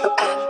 H-U-N